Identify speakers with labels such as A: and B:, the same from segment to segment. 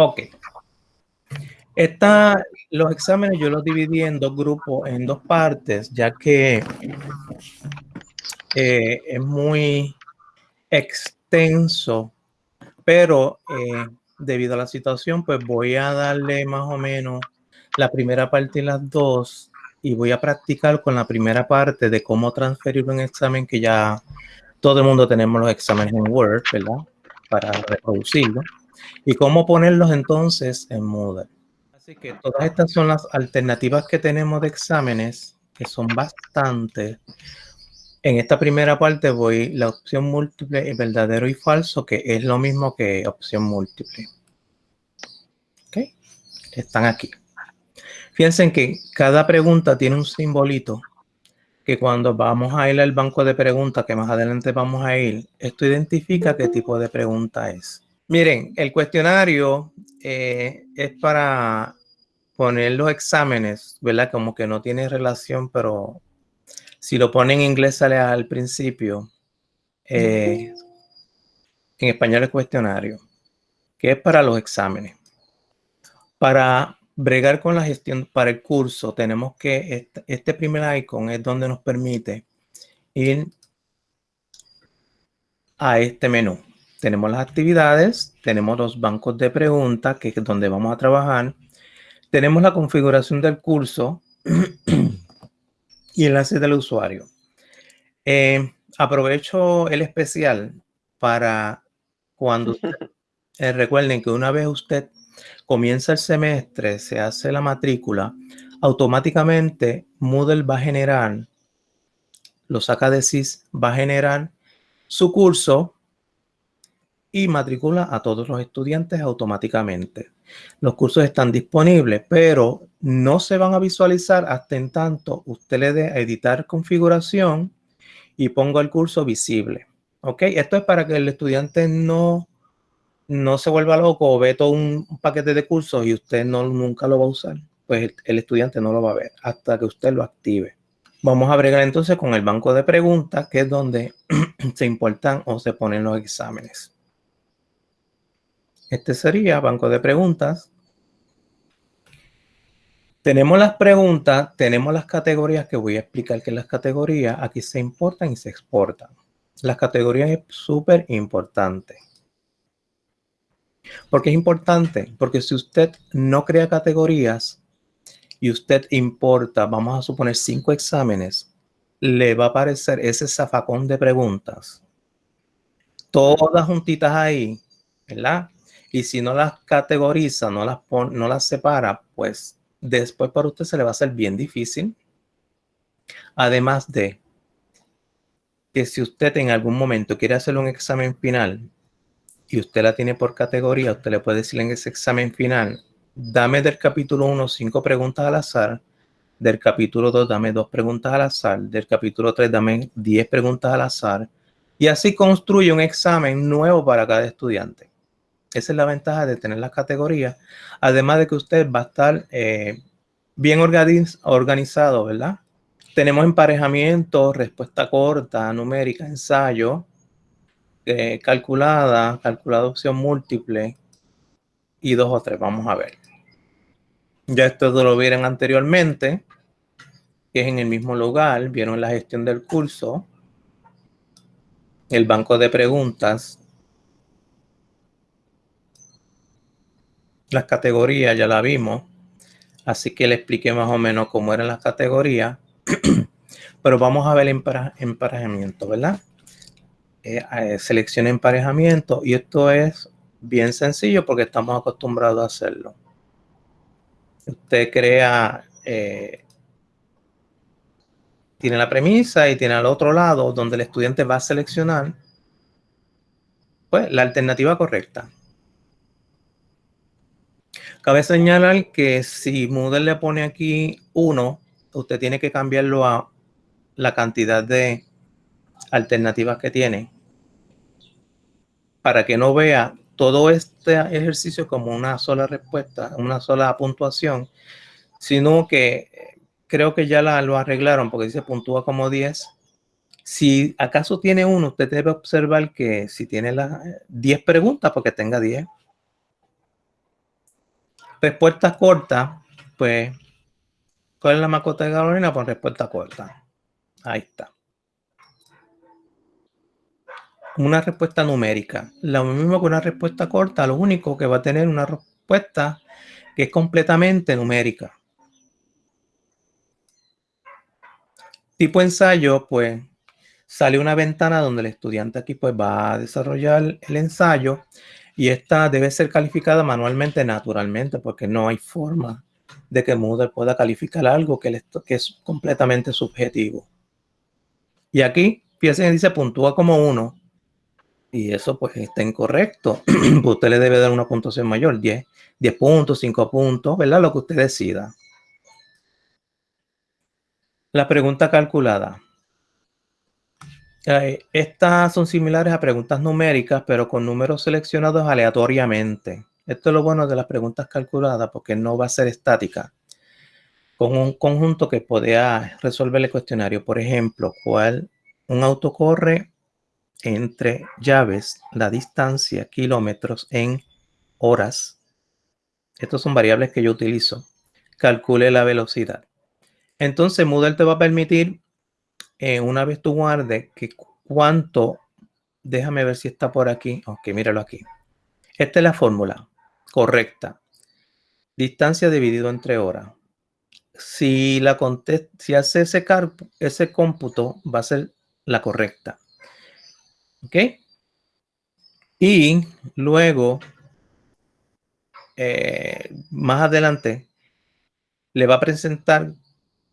A: Ok. Esta, los exámenes yo los dividí en dos grupos, en dos partes, ya que eh, es muy extenso, pero eh, debido a la situación, pues voy a darle más o menos la primera parte y las dos y voy a practicar con la primera parte de cómo transferir un examen que ya todo el mundo tenemos los exámenes en Word, ¿verdad? Para reproducirlo y cómo ponerlos entonces en Moodle. Así que todas estas son las alternativas que tenemos de exámenes, que son bastantes. En esta primera parte voy la opción múltiple, verdadero y falso, que es lo mismo que opción múltiple. ¿Ok? Están aquí. Fíjense que cada pregunta tiene un simbolito que cuando vamos a ir al banco de preguntas, que más adelante vamos a ir, esto identifica qué tipo de pregunta es. Miren, el cuestionario eh, es para poner los exámenes, ¿verdad? Como que no tiene relación, pero si lo ponen en inglés sale al principio. Eh, en español es cuestionario, que es para los exámenes. Para bregar con la gestión para el curso, tenemos que, este, este primer icon es donde nos permite ir a este menú tenemos las actividades, tenemos los bancos de preguntas, que es donde vamos a trabajar, tenemos la configuración del curso y enlace del usuario. Eh, aprovecho el especial para cuando eh, recuerden que una vez usted comienza el semestre, se hace la matrícula, automáticamente Moodle va a generar, lo saca de SIS, va a generar su curso y matricula a todos los estudiantes automáticamente. Los cursos están disponibles, pero no se van a visualizar hasta en tanto usted le dé a editar configuración y ponga el curso visible. ¿Ok? Esto es para que el estudiante no, no se vuelva loco o ve todo un paquete de cursos y usted no, nunca lo va a usar. Pues el estudiante no lo va a ver hasta que usted lo active. Vamos a bregar entonces con el banco de preguntas, que es donde se importan o se ponen los exámenes. Este sería banco de preguntas. Tenemos las preguntas, tenemos las categorías que voy a explicar que las categorías aquí se importan y se exportan. Las categorías es súper importante. ¿Por qué es importante? Porque si usted no crea categorías y usted importa, vamos a suponer cinco exámenes, le va a aparecer ese zafacón de preguntas. Todas juntitas ahí, ¿verdad? Y si no las categoriza, no las, no las separa, pues después para usted se le va a hacer bien difícil. Además de que si usted en algún momento quiere hacer un examen final y usted la tiene por categoría, usted le puede decir en ese examen final, dame del capítulo 1 cinco preguntas al azar, del capítulo 2 dame dos preguntas al azar, del capítulo 3 dame 10 preguntas al azar, y así construye un examen nuevo para cada estudiante. Esa es la ventaja de tener las categorías. Además de que usted va a estar eh, bien organizado, ¿verdad? Tenemos emparejamiento, respuesta corta, numérica, ensayo, eh, calculada, calculada opción múltiple y dos o tres. Vamos a ver. Ya esto lo vieron anteriormente, que es en el mismo lugar. Vieron la gestión del curso, el banco de preguntas, las categorías ya la vimos, así que le expliqué más o menos cómo eran las categorías, pero vamos a ver emparejamiento, ¿verdad? Eh, eh, selecciona emparejamiento y esto es bien sencillo porque estamos acostumbrados a hacerlo. Usted crea, eh, tiene la premisa y tiene al otro lado donde el estudiante va a seleccionar pues, la alternativa correcta. Cabe señalar que si Moodle le pone aquí 1, usted tiene que cambiarlo a la cantidad de alternativas que tiene para que no vea todo este ejercicio como una sola respuesta, una sola puntuación, sino que creo que ya lo arreglaron porque dice puntúa como 10. Si acaso tiene uno, usted debe observar que si tiene las 10 preguntas, porque tenga 10 Respuesta corta, pues, ¿cuál es la mascota de Carolina? Pues respuesta corta. Ahí está. Una respuesta numérica. Lo mismo que una respuesta corta, lo único que va a tener una respuesta que es completamente numérica. Tipo ensayo, pues sale una ventana donde el estudiante aquí pues va a desarrollar el ensayo y esta debe ser calificada manualmente, naturalmente, porque no hay forma de que Moodle pueda calificar algo que, que es completamente subjetivo. Y aquí, fíjense, dice puntúa como uno. Y eso pues está incorrecto. usted le debe dar una puntuación mayor, 10, 10 puntos, 5 puntos, ¿verdad? Lo que usted decida. La pregunta calculada. Eh, estas son similares a preguntas numéricas, pero con números seleccionados aleatoriamente. Esto es lo bueno de las preguntas calculadas, porque no va a ser estática. Con un conjunto que podía resolver el cuestionario. Por ejemplo, ¿cuál un auto corre entre llaves la distancia, kilómetros en horas? Estos son variables que yo utilizo. Calcule la velocidad. Entonces Moodle te va a permitir, eh, una vez tú guardes, que cuánto, déjame ver si está por aquí. Ok, míralo aquí. Esta es la fórmula correcta. Distancia dividido entre horas. Si, la si hace ese, ese cómputo, va a ser la correcta. ¿Ok? Y luego, eh, más adelante, le va a presentar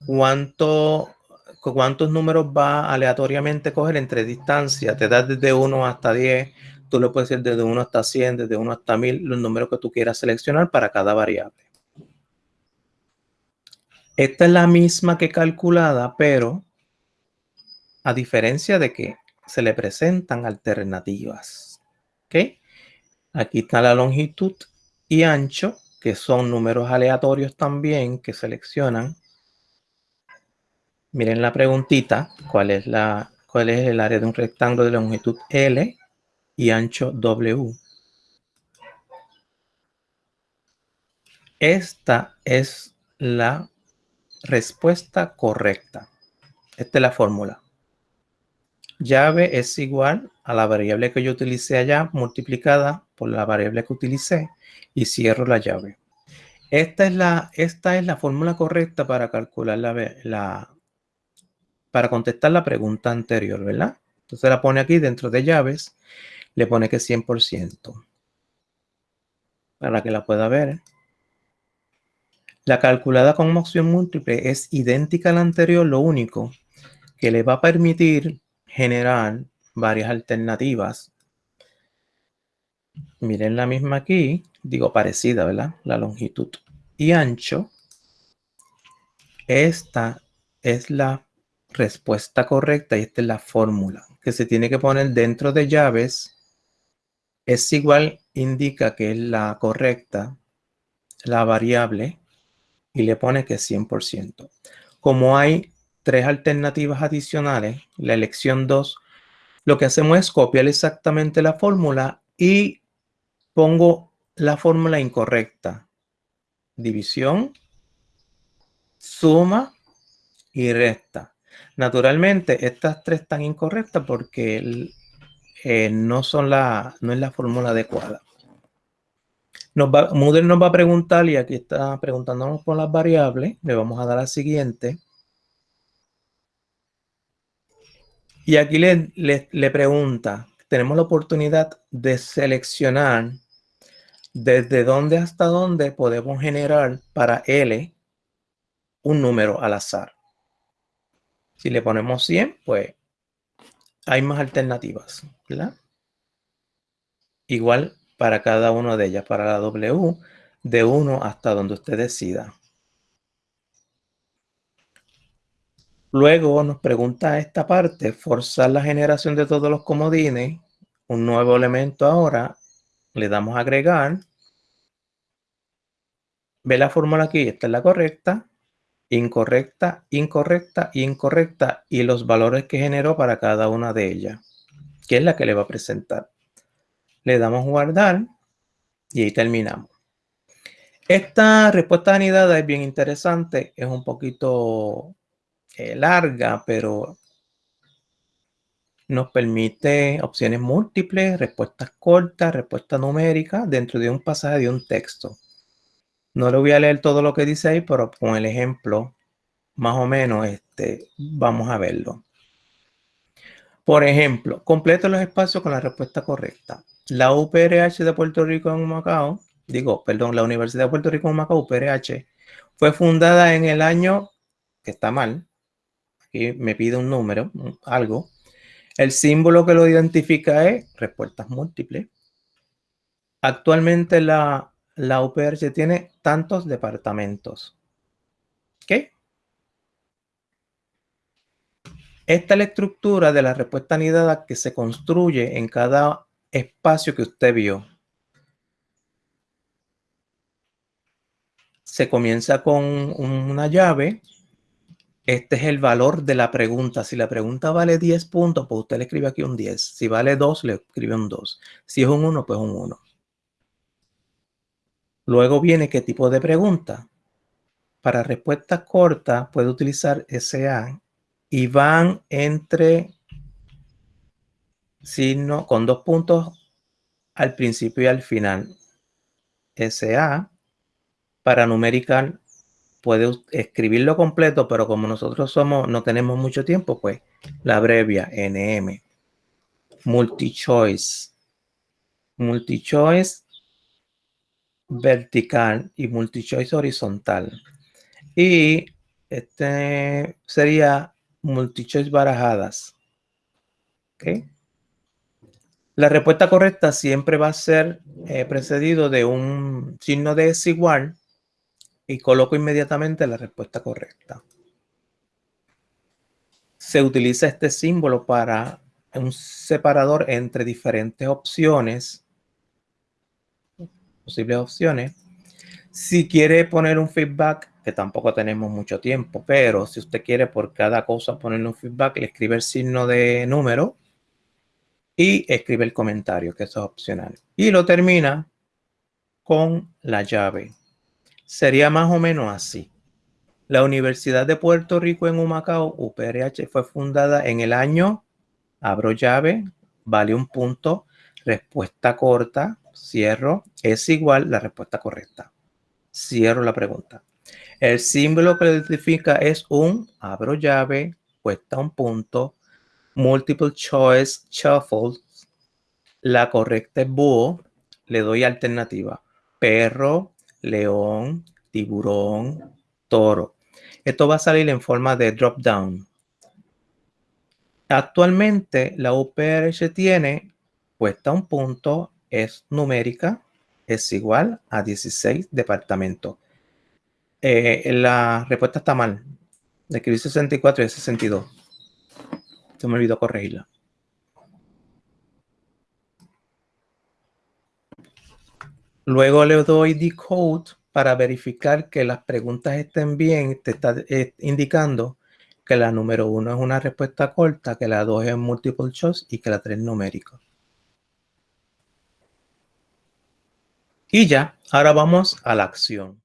A: cuánto, cuántos números va aleatoriamente a coger entre distancia. Te da desde 1 hasta 10. Tú le puedes decir desde 1 hasta 100, desde 1 hasta 1000, los números que tú quieras seleccionar para cada variable. Esta es la misma que calculada, pero a diferencia de que se le presentan alternativas. ¿Ok? Aquí está la longitud y ancho, que son números aleatorios también que seleccionan Miren la preguntita, ¿cuál es, la, cuál es el área de un rectángulo de longitud L y ancho W? Esta es la respuesta correcta. Esta es la fórmula. Llave es igual a la variable que yo utilicé allá multiplicada por la variable que utilicé y cierro la llave. Esta es la, esta es la fórmula correcta para calcular la, la, para contestar la pregunta anterior, ¿verdad? Entonces la pone aquí dentro de llaves, le pone que 100%, para que la pueda ver. La calculada con opción múltiple es idéntica a la anterior, lo único que le va a permitir generar varias alternativas. Miren la misma aquí, digo parecida, ¿verdad? La longitud y ancho. Esta es la respuesta correcta y esta es la fórmula que se tiene que poner dentro de llaves. Es igual, indica que es la correcta, la variable, y le pone que es 100%. Como hay tres alternativas adicionales, la elección 2, lo que hacemos es copiar exactamente la fórmula y pongo la fórmula incorrecta. División, suma y resta. Naturalmente, estas tres están incorrectas porque eh, no, son la, no es la fórmula adecuada. Nos Moodle nos va a preguntar, y aquí está preguntándonos por las variables, le vamos a dar la siguiente. Y aquí le, le pregunta, tenemos la oportunidad de seleccionar desde dónde hasta dónde podemos generar para L un número al azar. Si le ponemos 100, pues hay más alternativas, ¿verdad? Igual para cada una de ellas, para la W, de 1 hasta donde usted decida. Luego nos pregunta esta parte, forzar la generación de todos los comodines, un nuevo elemento ahora, le damos a agregar. Ve la fórmula aquí, esta es la correcta incorrecta, incorrecta, incorrecta y los valores que generó para cada una de ellas, que es la que le va a presentar. Le damos guardar y ahí terminamos. Esta respuesta anidada es bien interesante, es un poquito eh, larga, pero nos permite opciones múltiples, respuestas cortas, respuesta numérica dentro de un pasaje de un texto. No le voy a leer todo lo que dice ahí, pero con el ejemplo, más o menos, este, vamos a verlo. Por ejemplo, completo los espacios con la respuesta correcta. La UPRH de Puerto Rico en Macao, digo, perdón, la Universidad de Puerto Rico en Macao, UPRH, fue fundada en el año, que está mal, aquí me pide un número, algo. El símbolo que lo identifica es respuestas múltiples. Actualmente la, la UPRH tiene tantos departamentos. ¿Qué? Esta es la estructura de la respuesta anidada que se construye en cada espacio que usted vio. Se comienza con una llave. Este es el valor de la pregunta. Si la pregunta vale 10 puntos, pues usted le escribe aquí un 10. Si vale 2, le escribe un 2. Si es un 1, pues un 1. Luego viene qué tipo de pregunta. Para respuestas cortas puede utilizar SA y van entre signo con dos puntos al principio y al final. SA para numerical puede escribirlo completo, pero como nosotros somos no tenemos mucho tiempo, pues la abrevia NM. Multi-choice. Multi-choice vertical y multi-choice horizontal. Y este sería multichoice barajadas. La respuesta correcta siempre va a ser eh, precedido de un signo de desigual y coloco inmediatamente la respuesta correcta. Se utiliza este símbolo para un separador entre diferentes opciones, posibles opciones. Si quiere poner un feedback que tampoco tenemos mucho tiempo, pero si usted quiere por cada cosa ponerle un feedback, le escribe el signo de número y escribe el comentario, que eso es opcional. Y lo termina con la llave. Sería más o menos así. La Universidad de Puerto Rico en Humacao, UPRH, fue fundada en el año, abro llave, vale un punto, respuesta corta, cierro, es igual la respuesta correcta. Cierro la pregunta. El símbolo que identifica es un, abro llave, cuesta un punto, multiple choice shuffle. La correcta es búho, le doy alternativa. Perro, león, tiburón, toro. Esto va a salir en forma de drop down. Actualmente la UPRH tiene, cuesta un punto, es numérica, es igual a 16 departamentos. Eh, la respuesta está mal. Escribí 64 y 62. Se me olvidó corregirla. Luego le doy decode para verificar que las preguntas estén bien. Te está eh, indicando que la número uno es una respuesta corta, que la dos es multiple choice y que la tres es numérica. Y ya, ahora vamos a la acción.